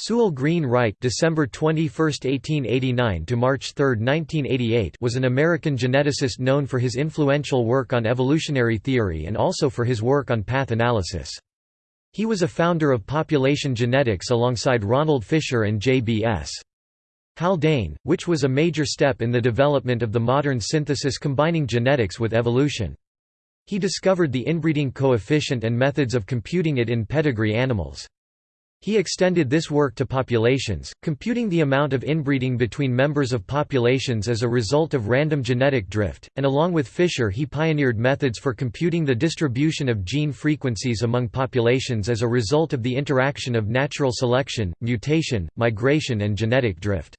Sewall Green Wright December 21, 1889 to March 3, 1988 was an American geneticist known for his influential work on evolutionary theory and also for his work on path analysis. He was a founder of population genetics alongside Ronald Fisher and J.B.S. Haldane, which was a major step in the development of the modern synthesis combining genetics with evolution. He discovered the inbreeding coefficient and methods of computing it in pedigree animals. He extended this work to populations, computing the amount of inbreeding between members of populations as a result of random genetic drift, and along with Fisher he pioneered methods for computing the distribution of gene frequencies among populations as a result of the interaction of natural selection, mutation, migration and genetic drift.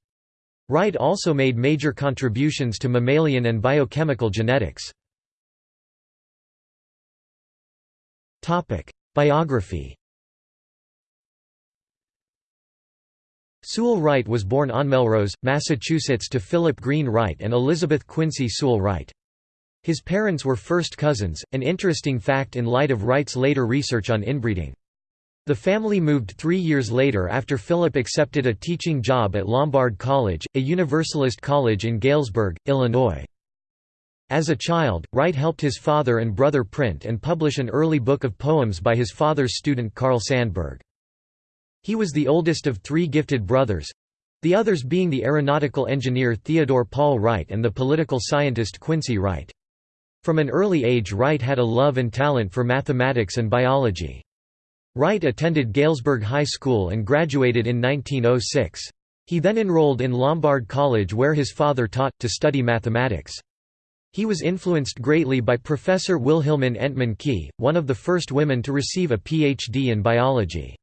Wright also made major contributions to mammalian and biochemical genetics. Biography Sewall Wright was born on Melrose, Massachusetts to Philip Green Wright and Elizabeth Quincy Sewall Wright. His parents were first cousins, an interesting fact in light of Wright's later research on inbreeding. The family moved three years later after Philip accepted a teaching job at Lombard College, a Universalist college in Galesburg, Illinois. As a child, Wright helped his father and brother print and publish an early book of poems by his father's student Carl Sandburg. He was the oldest of three gifted brothers—the others being the aeronautical engineer Theodore Paul Wright and the political scientist Quincy Wright. From an early age Wright had a love and talent for mathematics and biology. Wright attended Galesburg High School and graduated in 1906. He then enrolled in Lombard College where his father taught, to study mathematics. He was influenced greatly by Professor Wilhelmine Entemann Key, one of the first women to receive a Ph.D. in biology.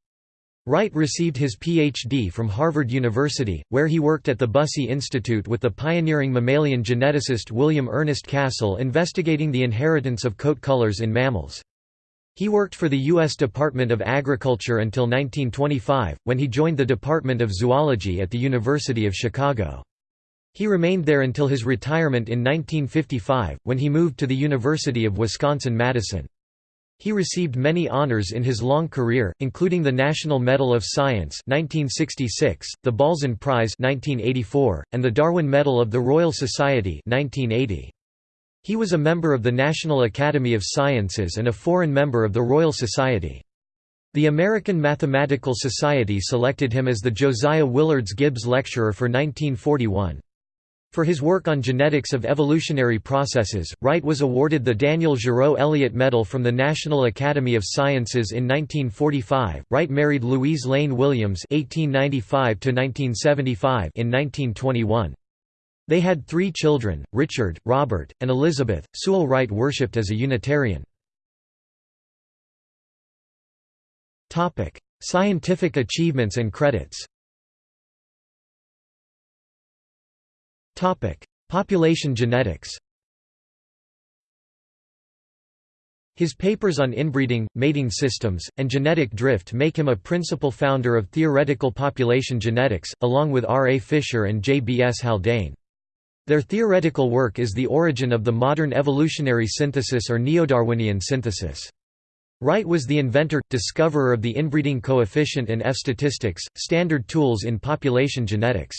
Wright received his Ph.D. from Harvard University, where he worked at the Bussey Institute with the pioneering mammalian geneticist William Ernest Castle investigating the inheritance of coat colors in mammals. He worked for the U.S. Department of Agriculture until 1925, when he joined the Department of Zoology at the University of Chicago. He remained there until his retirement in 1955, when he moved to the University of Wisconsin-Madison. He received many honors in his long career, including the National Medal of Science 1966, the Balzan Prize 1984, and the Darwin Medal of the Royal Society 1980. He was a member of the National Academy of Sciences and a foreign member of the Royal Society. The American Mathematical Society selected him as the Josiah Willards Gibbs Lecturer for 1941. For his work on genetics of evolutionary processes, Wright was awarded the Daniel Giraud Elliot Medal from the National Academy of Sciences in 1945. Wright married Louise Lane Williams (1895–1975) in 1921. They had three children: Richard, Robert, and Elizabeth. Sewall Wright worshipped as a Unitarian. Topic: Scientific achievements and credits. Population genetics His papers on inbreeding, mating systems, and genetic drift make him a principal founder of theoretical population genetics, along with R. A. Fisher and J. B. S. Haldane. Their theoretical work is the origin of the modern evolutionary synthesis or neo-Darwinian synthesis. Wright was the inventor, discoverer of the inbreeding coefficient and F-statistics, standard tools in population genetics.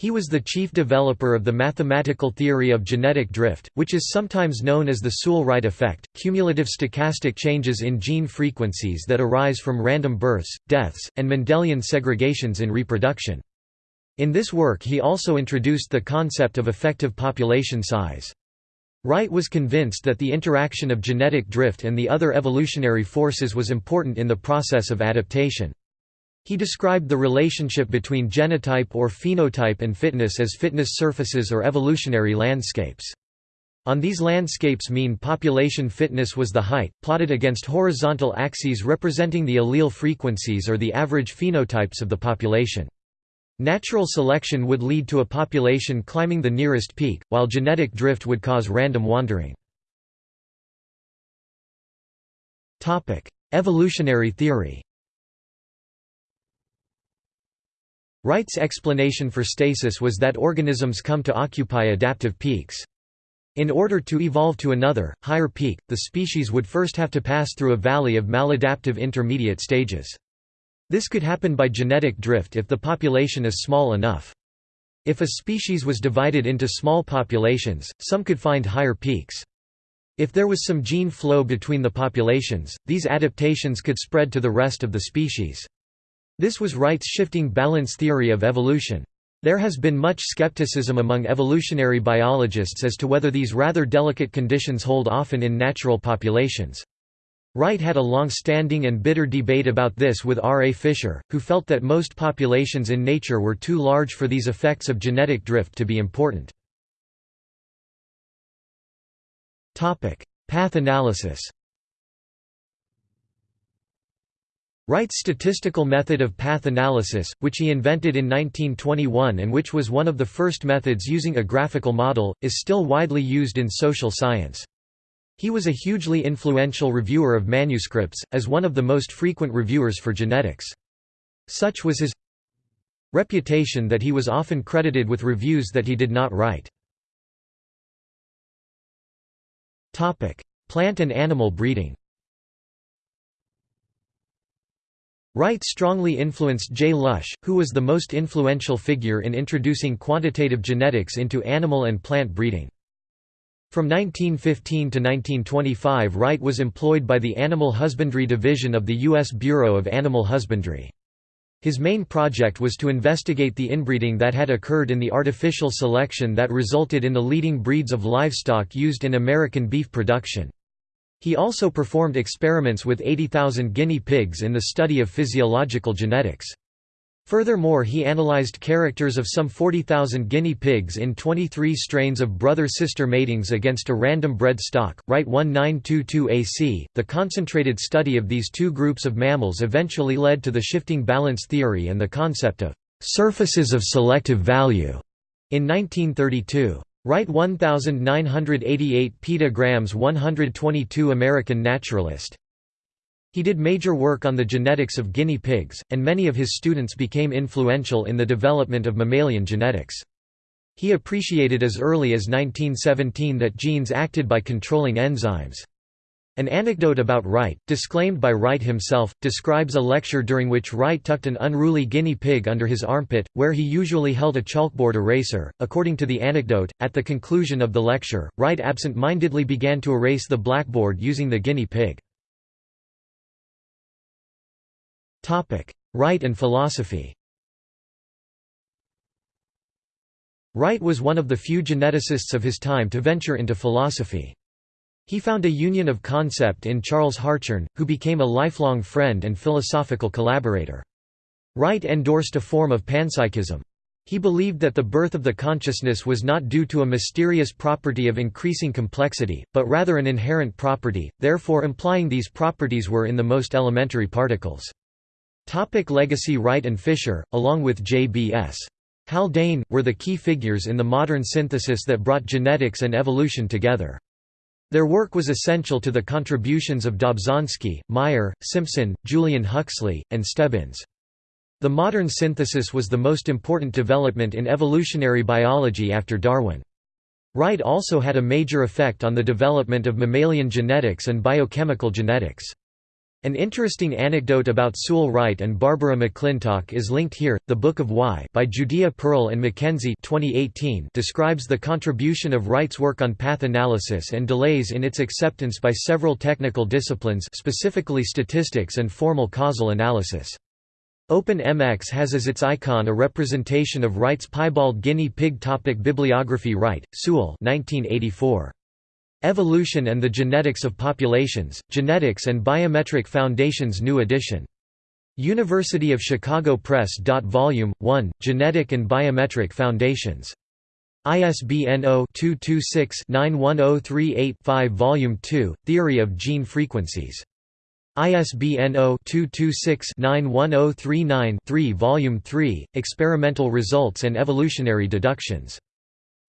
He was the chief developer of the mathematical theory of genetic drift, which is sometimes known as the Sewall-Wright effect, cumulative stochastic changes in gene frequencies that arise from random births, deaths, and Mendelian segregations in reproduction. In this work he also introduced the concept of effective population size. Wright was convinced that the interaction of genetic drift and the other evolutionary forces was important in the process of adaptation. He described the relationship between genotype or phenotype and fitness as fitness surfaces or evolutionary landscapes. On these landscapes mean population fitness was the height, plotted against horizontal axes representing the allele frequencies or the average phenotypes of the population. Natural selection would lead to a population climbing the nearest peak, while genetic drift would cause random wandering. Evolutionary theory Wright's explanation for stasis was that organisms come to occupy adaptive peaks. In order to evolve to another, higher peak, the species would first have to pass through a valley of maladaptive intermediate stages. This could happen by genetic drift if the population is small enough. If a species was divided into small populations, some could find higher peaks. If there was some gene flow between the populations, these adaptations could spread to the rest of the species. This was Wright's shifting balance theory of evolution. There has been much skepticism among evolutionary biologists as to whether these rather delicate conditions hold often in natural populations. Wright had a long-standing and bitter debate about this with R. A. Fisher, who felt that most populations in nature were too large for these effects of genetic drift to be important. Path analysis Wright's statistical method of path analysis, which he invented in 1921 and which was one of the first methods using a graphical model, is still widely used in social science. He was a hugely influential reviewer of manuscripts, as one of the most frequent reviewers for genetics. Such was his reputation that he was often credited with reviews that he did not write. Plant and animal breeding Wright strongly influenced J. Lush, who was the most influential figure in introducing quantitative genetics into animal and plant breeding. From 1915 to 1925 Wright was employed by the Animal Husbandry Division of the U.S. Bureau of Animal Husbandry. His main project was to investigate the inbreeding that had occurred in the artificial selection that resulted in the leading breeds of livestock used in American beef production. He also performed experiments with 80,000 guinea pigs in the study of physiological genetics. Furthermore he analyzed characters of some 40,000 guinea pigs in 23 strains of brother-sister matings against a random bred stock, Wright 1922 AC. The concentrated study of these two groups of mammals eventually led to the shifting balance theory and the concept of surfaces of selective value in 1932. Wright 1988 Peta Grams 122 American naturalist he did major work on the genetics of guinea pigs, and many of his students became influential in the development of mammalian genetics. He appreciated as early as 1917 that genes acted by controlling enzymes. An anecdote about Wright, disclaimed by Wright himself, describes a lecture during which Wright tucked an unruly guinea pig under his armpit, where he usually held a chalkboard eraser. According to the anecdote, at the conclusion of the lecture, Wright absent mindedly began to erase the blackboard using the guinea pig. Wright and philosophy Wright was one of the few geneticists of his time to venture into philosophy. He found a union of concept in Charles Hartshorne, who became a lifelong friend and philosophical collaborator. Wright endorsed a form of panpsychism. He believed that the birth of the consciousness was not due to a mysterious property of increasing complexity, but rather an inherent property, therefore implying these properties were in the most elementary particles. Topic legacy Wright and Fisher, along with J.B.S. Haldane, were the key figures in the modern synthesis that brought genetics and evolution together. Their work was essential to the contributions of Dobzhansky, Mayr, Simpson, Julian Huxley, and Stebbins. The modern synthesis was the most important development in evolutionary biology after Darwin. Wright also had a major effect on the development of mammalian genetics and biochemical genetics. An interesting anecdote about Sewall Wright and Barbara McClintock is linked here. The Book of Why by Judea Pearl and Mackenzie 2018 describes the contribution of Wright's work on path analysis and delays in its acceptance by several technical disciplines specifically statistics and formal causal analysis. OpenMX has as its icon a representation of Wright's piebald guinea pig topic Bibliography Wright, Sewall 1984. Evolution and the Genetics of Populations, Genetics and Biometric Foundations New edition. University of Chicago Press. Volume 1, Genetic and Biometric Foundations. ISBN 0-226-91038-5 Volume 2, Theory of Gene Frequencies. ISBN 0-226-91039-3 Volume 3, Experimental Results and Evolutionary Deductions.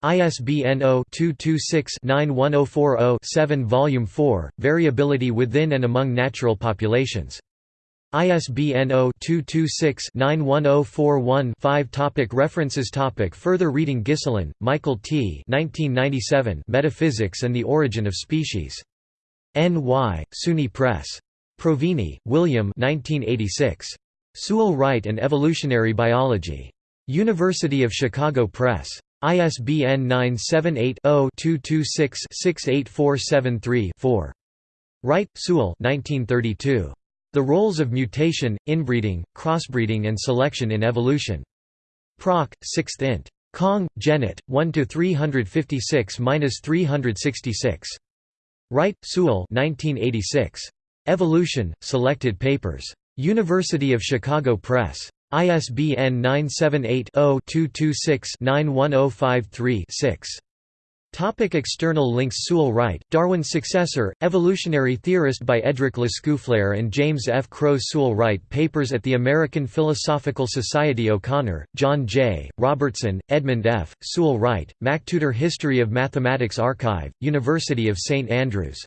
ISBN 0-226-91040-7 Volume 4, Variability Within and Among Natural Populations. ISBN 0-226-91041-5 Topic References Topic Further reading Ghiselin, Michael T. 1997 Metaphysics and the Origin of Species. N. Y., SUNY Press. Provine, William 1986. Sewall Wright and Evolutionary Biology. University of Chicago Press. ISBN 978-0-226-68473-4. Wright, Sewall 1932. The Roles of Mutation, Inbreeding, Crossbreeding and Selection in Evolution. Proc. 6th int. Kong, Janet, 1–356–366. Wright, Sewall 1986. Evolution, Selected Papers. University of Chicago Press. ISBN 978-0-226-91053-6. Topic external links Sewall Wright, Darwin's successor, evolutionary theorist by Edric Lescouflair and James F. Crow Sewall Wright Papers at the American Philosophical Society O'Connor, John J., Robertson, Edmund F., Sewall Wright, MacTutor History of Mathematics Archive, University of St Andrews